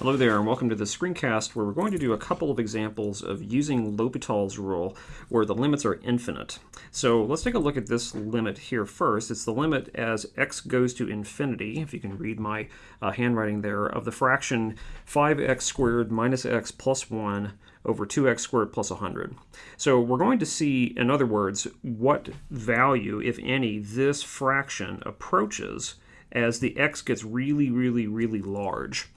Hello there and welcome to the screencast where we're going to do a couple of examples of using L'Hopital's rule where the limits are infinite. So let's take a look at this limit here first. It's the limit as x goes to infinity, if you can read my uh, handwriting there, of the fraction 5x squared minus x plus 1 over 2x squared plus 100. So we're going to see, in other words, what value, if any, this fraction approaches as the x gets really, really, really large.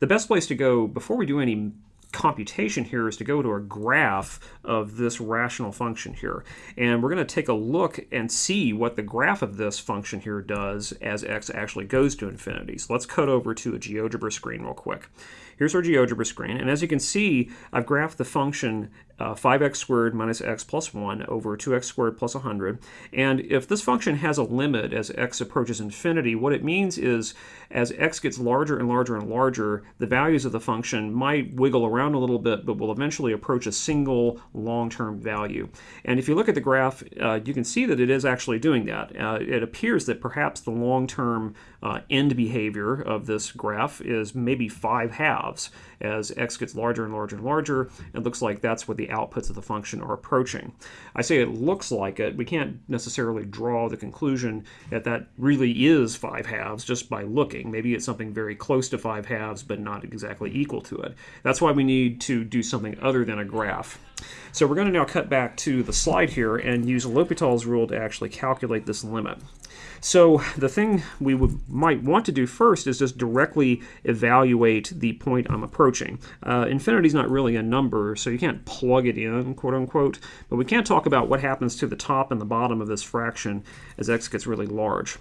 The best place to go before we do any computation here is to go to a graph of this rational function here. And we're going to take a look and see what the graph of this function here does as x actually goes to infinity. So let's cut over to a GeoGebra screen real quick. Here's our GeoGebra screen, and as you can see, I've graphed the function uh, 5x squared minus x plus 1 over 2x squared plus 100. And if this function has a limit as x approaches infinity, what it means is as x gets larger and larger and larger, the values of the function might wiggle around a little bit, but will eventually approach a single long-term value. And if you look at the graph, uh, you can see that it is actually doing that. Uh, it appears that perhaps the long-term uh, end behavior of this graph is maybe 5 halves. As x gets larger and larger and larger, it looks like that's what the outputs of the function are approaching. I say it looks like it. We can't necessarily draw the conclusion that that really is 5 halves just by looking. Maybe it's something very close to 5 halves, but not exactly equal to it. That's why we need to do something other than a graph. So we're going to now cut back to the slide here and use L'Hopital's rule to actually calculate this limit. So the thing we would, might want to do first is just directly evaluate the point I'm approaching. Uh, infinity is not really a number, so you can't plug it in, quote unquote, but we can talk about what happens to the top and the bottom of this fraction as x gets really large.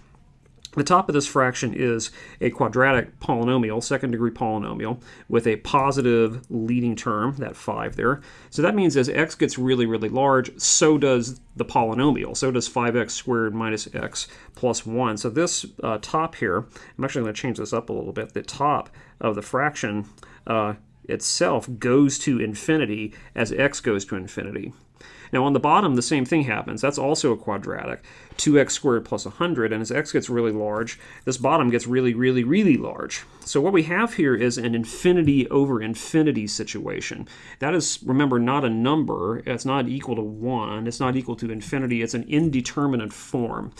The top of this fraction is a quadratic polynomial, second degree polynomial, with a positive leading term, that 5 there. So that means as x gets really, really large, so does the polynomial. So does 5x squared minus x plus 1. So this uh, top here, I'm actually going to change this up a little bit. The top of the fraction uh, itself goes to infinity as x goes to infinity. Now on the bottom, the same thing happens. That's also a quadratic, 2x squared plus 100, and as x gets really large, this bottom gets really, really, really large. So what we have here is an infinity over infinity situation. That is, remember, not a number. It's not equal to 1. It's not equal to infinity. It's an indeterminate form.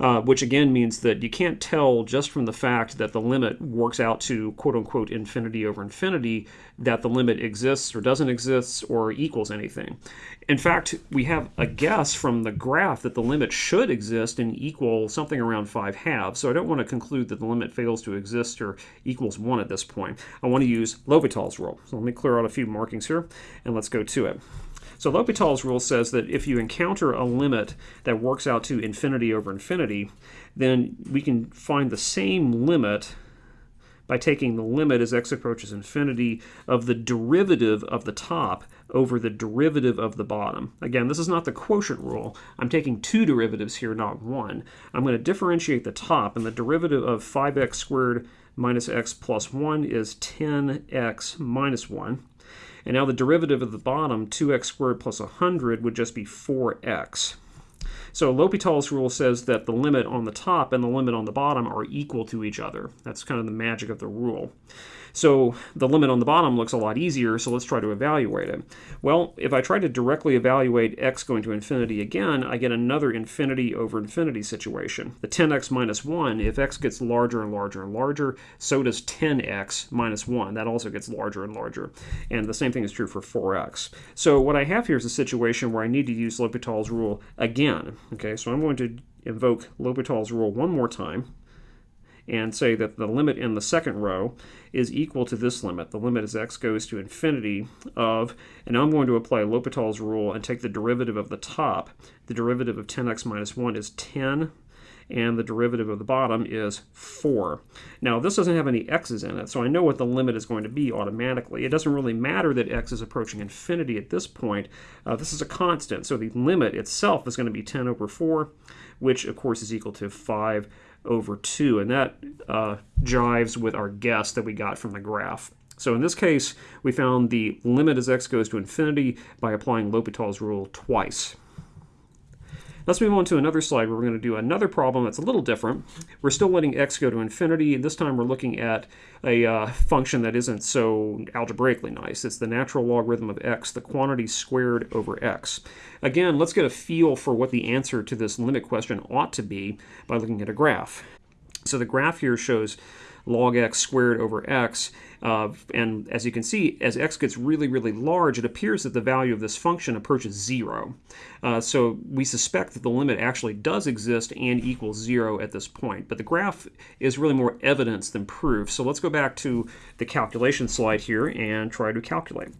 Uh, which again means that you can't tell just from the fact that the limit works out to quote unquote infinity over infinity that the limit exists or doesn't exist or equals anything. In fact, we have a guess from the graph that the limit should exist and equal something around 5 halves, so I don't want to conclude that the limit fails to exist or equals 1 at this point. I want to use L'Hopital's rule. So let me clear out a few markings here and let's go to it. So L'Hopital's rule says that if you encounter a limit that works out to infinity over infinity, then we can find the same limit by taking the limit as x approaches infinity of the derivative of the top over the derivative of the bottom. Again, this is not the quotient rule. I'm taking two derivatives here, not one. I'm going to differentiate the top, and the derivative of 5x squared minus x plus 1 is 10x minus 1. And now the derivative of the bottom, 2x squared plus 100, would just be 4x. So L'Hopital's rule says that the limit on the top and the limit on the bottom are equal to each other. That's kind of the magic of the rule. So the limit on the bottom looks a lot easier, so let's try to evaluate it. Well, if I try to directly evaluate x going to infinity again, I get another infinity over infinity situation. The 10x minus 1, if x gets larger and larger and larger, so does 10x minus 1. That also gets larger and larger. And the same thing is true for 4x. So what I have here is a situation where I need to use L'Hopital's rule again. Okay, so I'm going to invoke L'Hopital's rule one more time and say that the limit in the second row is equal to this limit. The limit as x goes to infinity of, and I'm going to apply L'Hopital's rule and take the derivative of the top. The derivative of 10x minus 1 is 10 and the derivative of the bottom is 4. Now this doesn't have any x's in it, so I know what the limit is going to be automatically. It doesn't really matter that x is approaching infinity at this point. Uh, this is a constant, so the limit itself is going to be 10 over 4, which of course is equal to 5 over 2, and that uh, jives with our guess that we got from the graph. So in this case, we found the limit as x goes to infinity by applying L'Hopital's rule twice. Let's move on to another slide where we're going to do another problem that's a little different. We're still letting x go to infinity, and this time we're looking at a uh, function that isn't so algebraically nice. It's the natural logarithm of x, the quantity squared over x. Again, let's get a feel for what the answer to this limit question ought to be by looking at a graph. So the graph here shows log x squared over x. Uh, and as you can see, as x gets really, really large, it appears that the value of this function approaches zero. Uh, so we suspect that the limit actually does exist and equals zero at this point. But the graph is really more evidence than proof. So let's go back to the calculation slide here and try to calculate.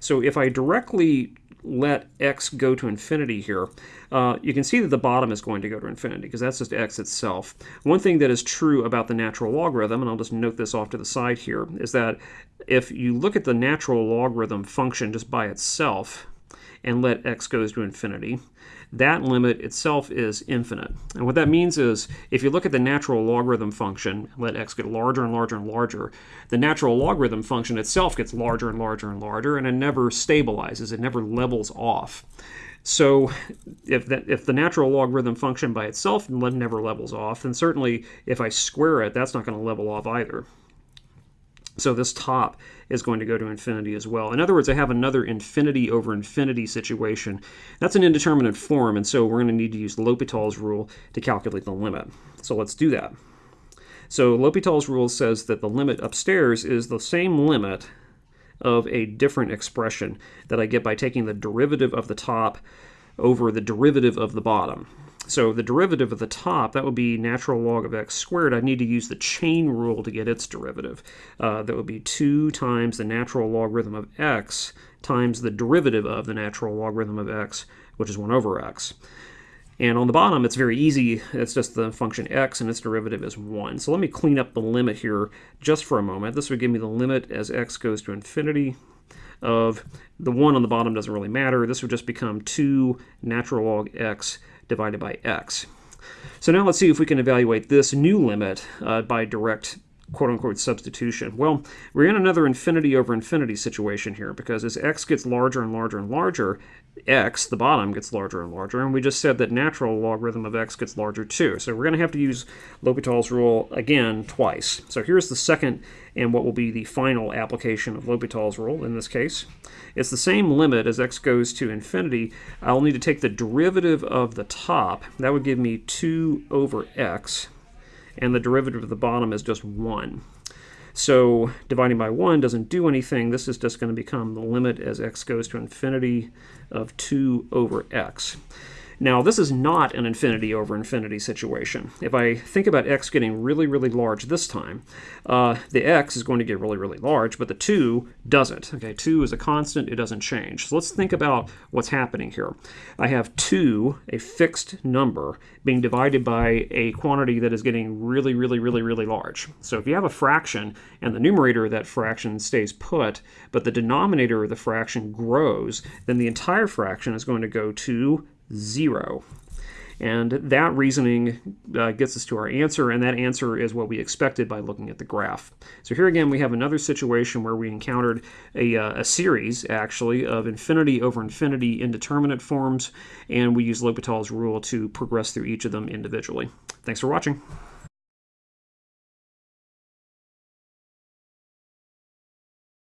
So if I directly let x go to infinity here, uh, you can see that the bottom is going to go to infinity because that's just x itself. One thing that is true about the natural logarithm, and I'll just note this off to the side here, is that if you look at the natural logarithm function just by itself and let x goes to infinity, that limit itself is infinite. And what that means is if you look at the natural logarithm function, let x get larger and larger and larger, the natural logarithm function itself gets larger and larger and larger, and it never stabilizes, it never levels off. So if, that, if the natural logarithm function by itself never levels off, then certainly if I square it, that's not going to level off either. So this top is going to go to infinity as well. In other words, I have another infinity over infinity situation. That's an indeterminate form, and so we're going to need to use L'Hopital's rule to calculate the limit. So let's do that. So L'Hopital's rule says that the limit upstairs is the same limit of a different expression that I get by taking the derivative of the top over the derivative of the bottom. So the derivative of the top, that would be natural log of x squared. I need to use the chain rule to get its derivative. Uh, that would be 2 times the natural logarithm of x times the derivative of the natural logarithm of x, which is 1 over x. And on the bottom, it's very easy. It's just the function x, and its derivative is 1. So let me clean up the limit here just for a moment. This would give me the limit as x goes to infinity of the 1 on the bottom doesn't really matter. This would just become 2 natural log x divided by x. So now let's see if we can evaluate this new limit uh, by direct quote-unquote substitution. Well, we're in another infinity over infinity situation here because as x gets larger and larger and larger, x, the bottom, gets larger and larger, and we just said that natural logarithm of x gets larger too. So we're going to have to use L'Hopital's rule again twice. So here's the second and what will be the final application of L'Hopital's rule in this case. It's the same limit as x goes to infinity. I'll need to take the derivative of the top. That would give me 2 over x and the derivative of the bottom is just 1. So dividing by 1 doesn't do anything. This is just going to become the limit as x goes to infinity of 2 over x. Now, this is not an infinity over infinity situation. If I think about x getting really, really large this time, uh, the x is going to get really, really large, but the 2 doesn't. Okay, 2 is a constant, it doesn't change. So let's think about what's happening here. I have 2, a fixed number, being divided by a quantity that is getting really, really, really, really large. So if you have a fraction and the numerator of that fraction stays put, but the denominator of the fraction grows, then the entire fraction is going to go to 0. And that reasoning uh, gets us to our answer, and that answer is what we expected by looking at the graph. So here again, we have another situation where we encountered a, uh, a series, actually, of infinity over infinity indeterminate forms, and we use L'Hopital's rule to progress through each of them individually. Thanks for watching.